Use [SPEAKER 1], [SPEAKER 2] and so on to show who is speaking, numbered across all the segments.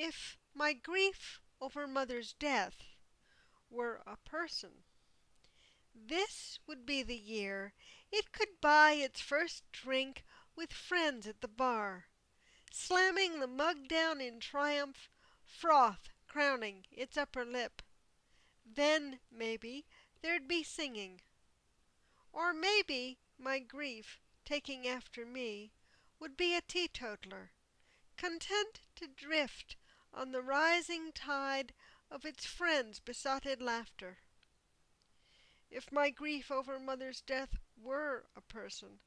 [SPEAKER 1] If my grief over mother's death were a person, This would be the year it could buy its first drink with friends at the bar, Slamming the mug down in triumph, froth crowning its upper lip. Then, maybe, there'd be singing. Or maybe my grief, taking after me, Would be a teetotaler, content to drift On the rising tide of its friends' besotted laughter. If my grief over mother's death were a person,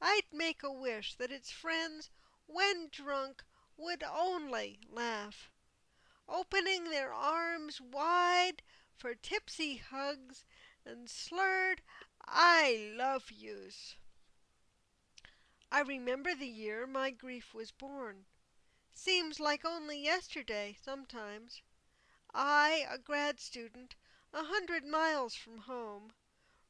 [SPEAKER 1] I'd make a wish that its friends when drunk Would only laugh, opening their arms wide For tipsy hugs and slurred "I love yous." I remember the year my grief was born Seems like only yesterday, sometimes. I, a grad student, a hundred miles from home,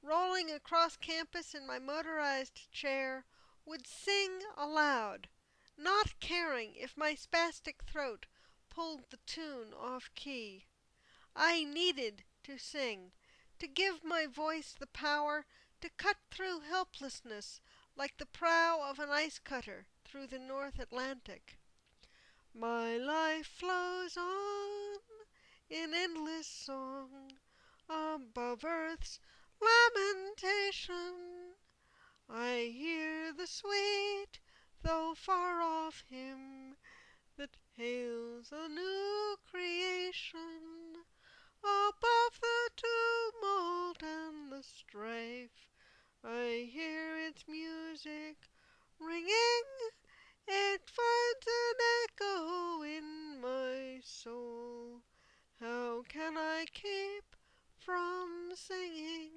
[SPEAKER 1] Rolling across campus in my motorized chair, Would sing aloud, not caring if my spastic throat Pulled the tune off key. I needed to sing To give my voice the power to cut through Helplessness like the prow of an ice cutter Through the North Atlantic. My life flows on in endless song Above earth's lamentation, I hear the sweet though far off hymn That hails a new creation. Above the tumult and the strife I hear its music ringing, It finds an echo in my soul How can I keep from singing?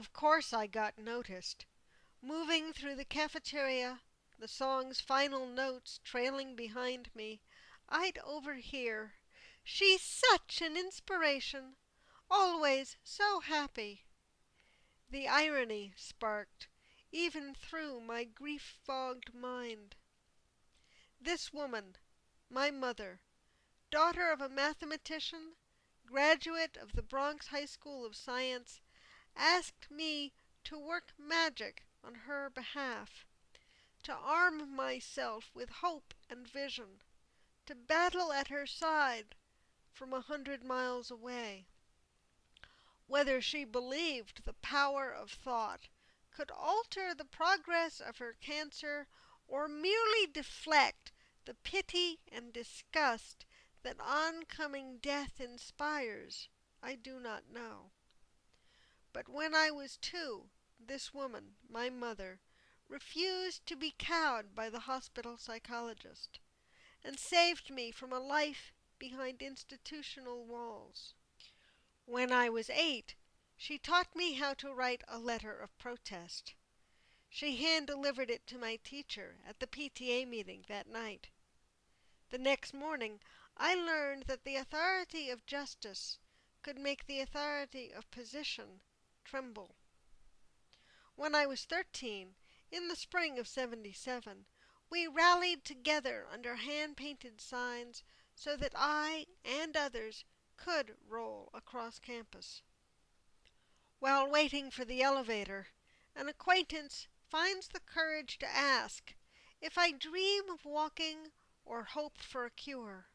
[SPEAKER 1] Of course I got noticed. Moving through the cafeteria, the song's final notes trailing behind me, I'd overhear "She's such an inspiration always so happy." The irony sparked even through my grief fogged mind. This woman, my mother, daughter of a mathematician, graduate of the Bronx High School of Science, asked me to work magic on her behalf, to arm myself with hope and vision, to battle at her side from a hundred miles away. Whether she believed the power of thought could alter the progress of her cancer or merely deflect the pity and disgust that oncoming death inspires, I do not know. But when I was two, this woman, my mother, refused to be cowed by the hospital psychologist, and saved me from a life behind institutional walls. When I was eight, she taught me how to write a letter of protest. She hand delivered it to my teacher at the PTA meeting that night. The next morning I learned that the authority of justice could make the authority of position tremble. When I was thirteen, in the spring of '77, we rallied together under hand painted signs so that I and others could roll across campus. While waiting for the elevator, an acquaintance finds the courage to ask if I dream of walking or hope for a cure.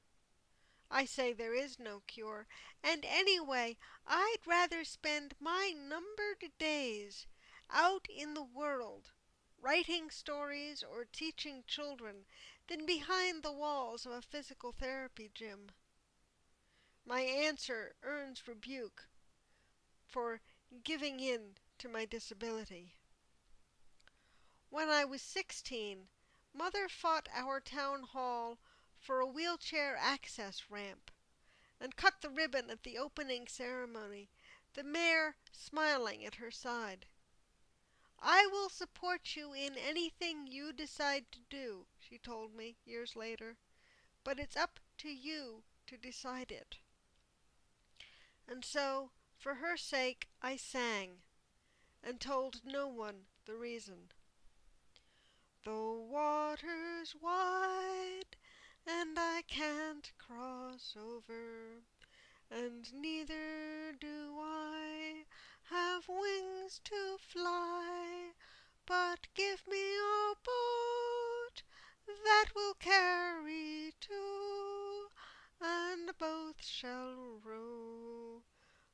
[SPEAKER 1] I say there is no cure, and anyway I'd rather spend my numbered days out in the world writing stories or teaching children than behind the walls of a physical therapy gym. My answer earns rebuke for giving in to my disability. When I was sixteen, mother fought our town hall for a wheelchair access ramp, and cut the ribbon at the opening ceremony, the mayor smiling at her side. I will support you in anything you decide to do, she told me years later, but it's up to you to decide it. And so, for her sake, I sang, and told no one the reason. The water's wide and I can't cross over, and neither do I have wings to fly. But give me a boat that will carry two, and both shall row,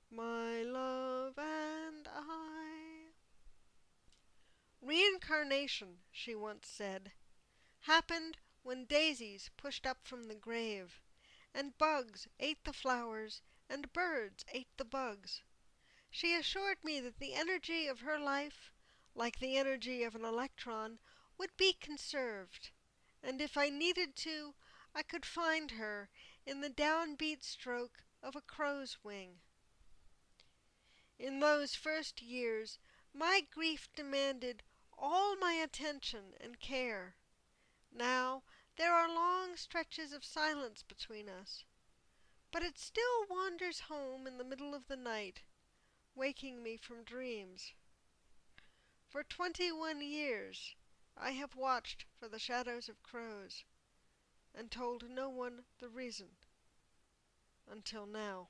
[SPEAKER 1] my love and I. Reincarnation, she once said, happened when daisies pushed up from the grave, and bugs ate the flowers, and birds ate the bugs. She assured me that the energy of her life, like the energy of an electron, would be conserved, and if I needed to I could find her in the downbeat stroke of a crow's wing. In those first years my grief demanded all my attention and care. Now there are long stretches of silence between us, but it still wanders home in the middle of the night, waking me from dreams. For twenty one years I have watched for the shadows of crows, and told no one the reason until now.